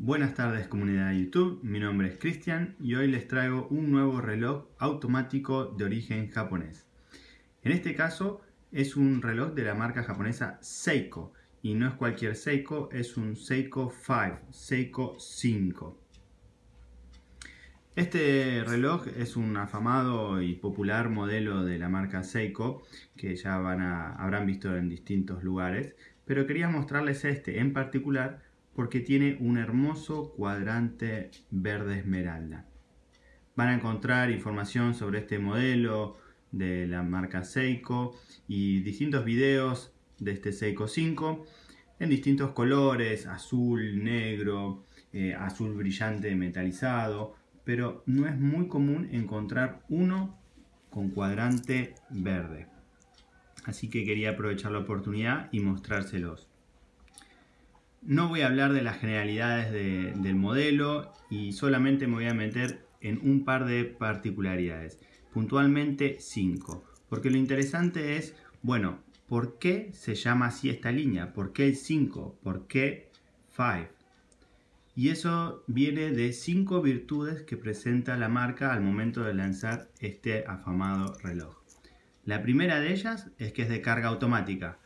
Buenas tardes comunidad de YouTube, mi nombre es Cristian y hoy les traigo un nuevo reloj automático de origen japonés. En este caso es un reloj de la marca japonesa Seiko y no es cualquier Seiko, es un Seiko 5, Seiko 5. Este reloj es un afamado y popular modelo de la marca Seiko que ya van a, habrán visto en distintos lugares, pero quería mostrarles este en particular porque tiene un hermoso cuadrante verde esmeralda. Van a encontrar información sobre este modelo de la marca Seiko y distintos videos de este Seiko 5 en distintos colores, azul, negro, eh, azul brillante metalizado, pero no es muy común encontrar uno con cuadrante verde. Así que quería aprovechar la oportunidad y mostrárselos. No voy a hablar de las generalidades del modelo y solamente me voy a meter en un par de particularidades, puntualmente 5, porque lo interesante es, bueno, ¿por qué se llama así esta línea? ¿Por qué el 5? ¿Por qué 5? Y eso viene de cinco virtudes que presenta la marca al momento de lanzar este afamado reloj. La primera de ellas es que es de carga automática.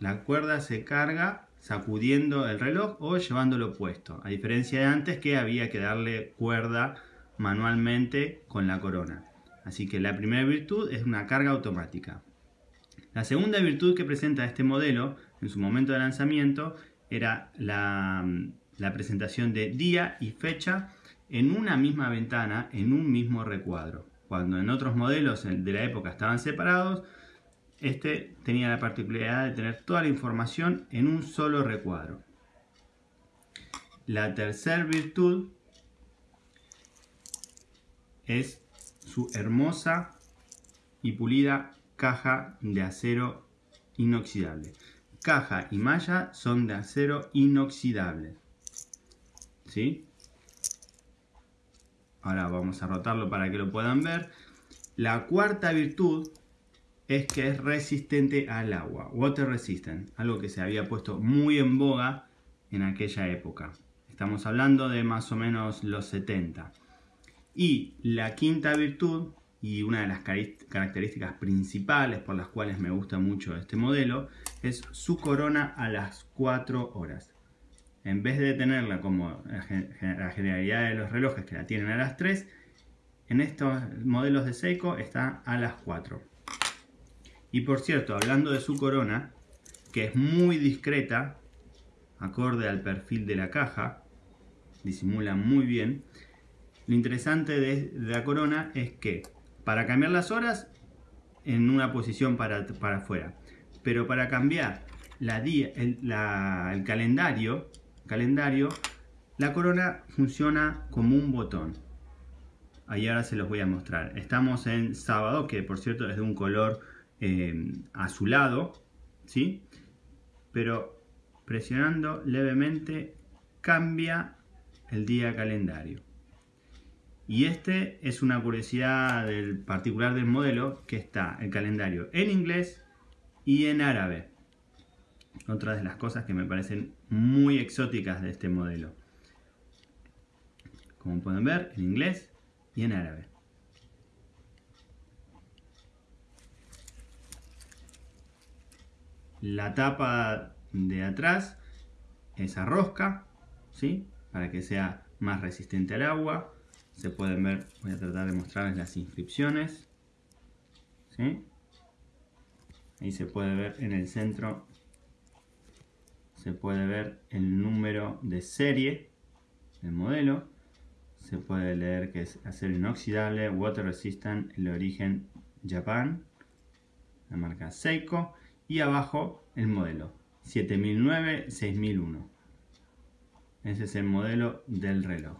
La cuerda se carga sacudiendo el reloj o llevándolo puesto, a diferencia de antes que había que darle cuerda manualmente con la corona. Así que la primera virtud es una carga automática. La segunda virtud que presenta este modelo en su momento de lanzamiento era la, la presentación de día y fecha en una misma ventana, en un mismo recuadro. Cuando en otros modelos de la época estaban separados, este tenía la particularidad de tener toda la información en un solo recuadro. La tercera virtud es su hermosa y pulida caja de acero inoxidable. Caja y malla son de acero inoxidable. ¿Sí? Ahora vamos a rotarlo para que lo puedan ver. La cuarta virtud es que es resistente al agua, water resistant, algo que se había puesto muy en boga en aquella época. Estamos hablando de más o menos los 70. Y la quinta virtud, y una de las características principales por las cuales me gusta mucho este modelo, es su corona a las 4 horas. En vez de tenerla como la generalidad de los relojes que la tienen a las 3, en estos modelos de Seiko está a las 4. Y por cierto, hablando de su corona, que es muy discreta, acorde al perfil de la caja, disimula muy bien. Lo interesante de, la corona es que para cambiar las horas, en una posición para, para afuera. Pero para cambiar la el, el calendario, calendario, la corona funciona como un botón. Ahí ahora se los voy a mostrar. Estamos en sábado, que por cierto es de un color eh, a su lado, ¿sí? Pero presionando levemente cambia el día calendario. Y este es una curiosidad del particular del modelo que está el calendario en inglés y en árabe. Otra de las cosas que me parecen muy exóticas de este modelo. Como pueden ver, en inglés y en árabe. La tapa de atrás, esa rosca, ¿sí? Para que sea más resistente al agua. Se pueden ver, voy a tratar de mostrarles las inscripciones. ¿sí? Ahí se puede ver en el centro, se puede ver el número de serie del modelo. Se puede leer que es acero inoxidable, water resistant, el origen Japan, la marca Seiko y abajo el modelo. 7009-6001 ese es el modelo del reloj.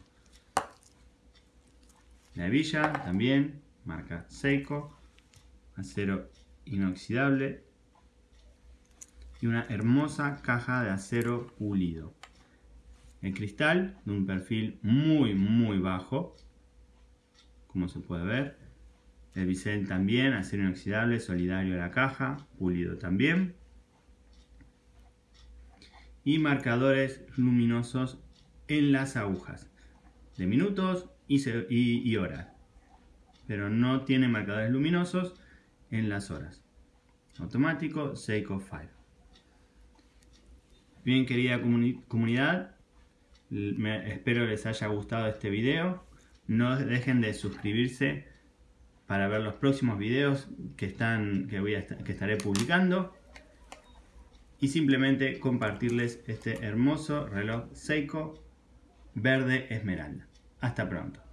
La hebilla también marca Seiko acero inoxidable y una hermosa caja de acero pulido. El cristal de un perfil muy muy bajo como se puede ver el bisel también, acero inoxidable, solidario a la caja, pulido también. y marcadores luminosos en las agujas de minutos y, horas. Pero no tiene marcadores luminosos en las horas. Automático Seiko 5. Bien querida comunidad, espero les haya gustado este video. No dejen de suscribirse para ver los próximos videos que, están, que, voy a, que estaré publicando. Y simplemente compartirles este hermoso reloj Seiko verde esmeralda. Hasta pronto.